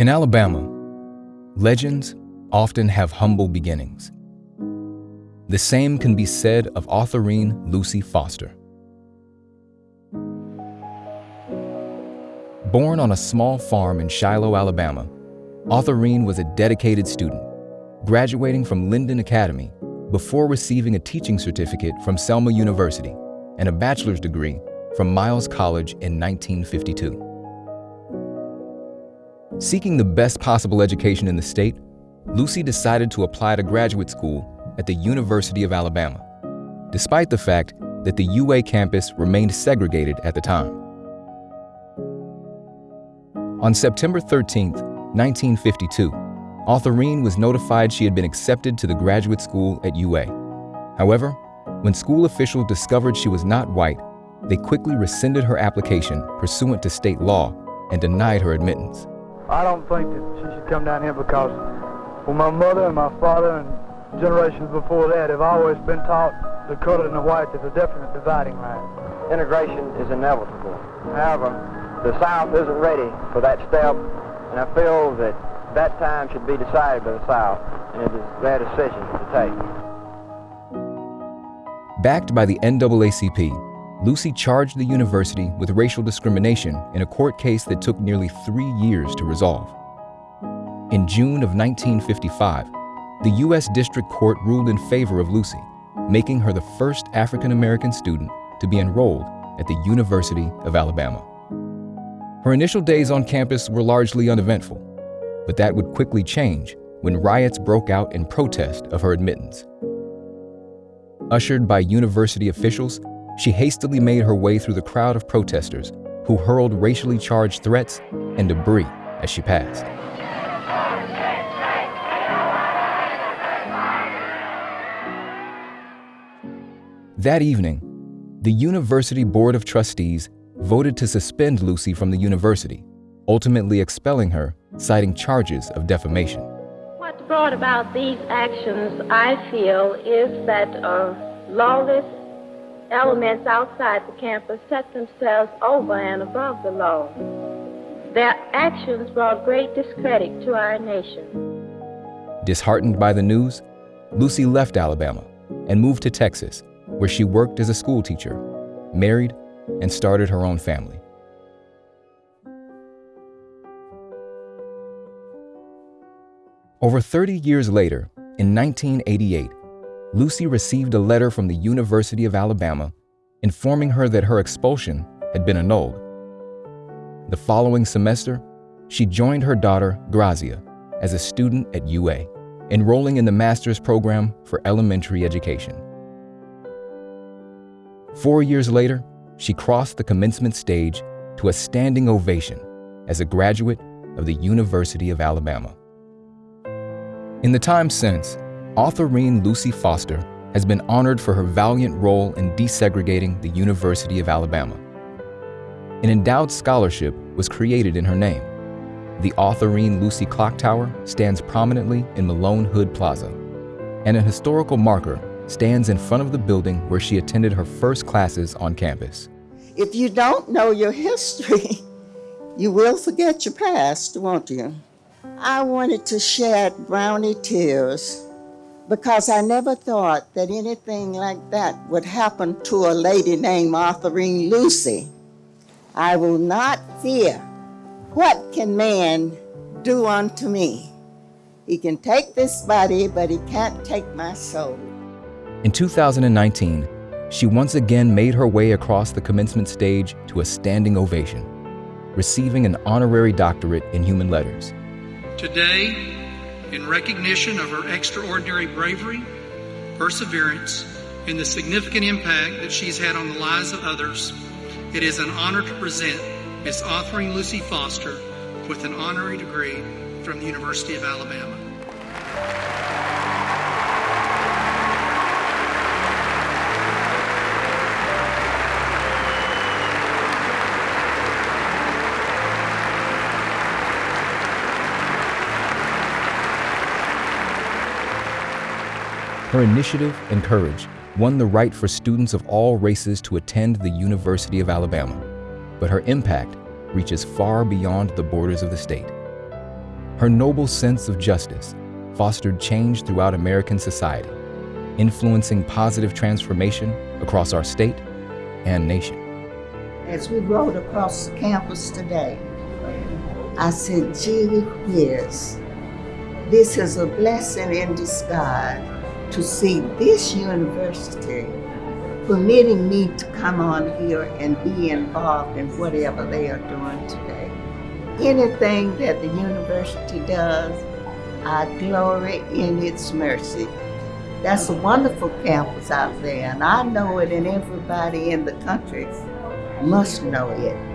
In Alabama, legends often have humble beginnings. The same can be said of Autherine Lucy Foster. Born on a small farm in Shiloh, Alabama, Autherine was a dedicated student, graduating from Linden Academy before receiving a teaching certificate from Selma University and a bachelor's degree from Miles College in 1952. Seeking the best possible education in the state, Lucy decided to apply to graduate school at the University of Alabama, despite the fact that the UA campus remained segregated at the time. On September 13, 1952, Autherine was notified she had been accepted to the graduate school at UA. However, when school officials discovered she was not white, they quickly rescinded her application pursuant to state law and denied her admittance. I don't think that she should come down here because well, my mother and my father and generations before that have always been taught the colored and the white is a definite dividing line. Integration is inevitable. However, the South isn't ready for that step, and I feel that that time should be decided by the South, and it is their decision to take. Backed by the NAACP, Lucy charged the university with racial discrimination in a court case that took nearly three years to resolve. In June of 1955, the U.S. District Court ruled in favor of Lucy, making her the first African American student to be enrolled at the University of Alabama. Her initial days on campus were largely uneventful, but that would quickly change when riots broke out in protest of her admittance. Ushered by university officials, she hastily made her way through the crowd of protesters who hurled racially charged threats and debris as she passed. That evening, the University Board of Trustees voted to suspend Lucy from the university, ultimately expelling her, citing charges of defamation. What brought about these actions, I feel, is that uh, lawless elements outside the campus set themselves over and above the law. Their actions brought great discredit to our nation. Disheartened by the news, Lucy left Alabama and moved to Texas, where she worked as a schoolteacher, married, and started her own family. Over 30 years later, in 1988, Lucy received a letter from the University of Alabama informing her that her expulsion had been annulled. The following semester, she joined her daughter, Grazia, as a student at UA, enrolling in the master's program for elementary education. Four years later, she crossed the commencement stage to a standing ovation as a graduate of the University of Alabama. In the time since, Autherine Lucy Foster has been honored for her valiant role in desegregating the University of Alabama. An endowed scholarship was created in her name. The Autherine Lucy Clock Tower stands prominently in Malone Hood Plaza, and a historical marker stands in front of the building where she attended her first classes on campus. If you don't know your history, you will forget your past, won't you? I wanted to shed brownie tears because I never thought that anything like that would happen to a lady named Autherine Lucy. I will not fear. What can man do unto me? He can take this body, but he can't take my soul. In 2019, she once again made her way across the commencement stage to a standing ovation, receiving an honorary doctorate in human letters. Today, in recognition of her extraordinary bravery, perseverance, and the significant impact that she's had on the lives of others, it is an honor to present Miss Autherine Lucy Foster with an honorary degree from the University of Alabama. Her initiative and courage won the right for students of all races to attend the University of Alabama, but her impact reaches far beyond the borders of the state. Her noble sense of justice fostered change throughout American society, influencing positive transformation across our state and nation. As we rode across the campus today, I said, gee whiz, this is a blessing in disguise to see this university permitting me to come on here and be involved in whatever they are doing today. Anything that the university does, I glory in its mercy. That's a wonderful campus out there, and I know it, and everybody in the country must know it.